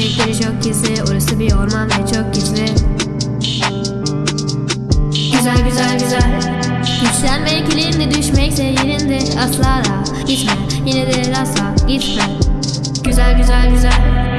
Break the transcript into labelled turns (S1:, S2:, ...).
S1: zevkleri çok gizli Orası bir orman ve çok gizli. Güzel güzel güzel. Yükselme kilinde düşmekse yerinde Asla da gitme yine de asla gitme. Güzel güzel güzel.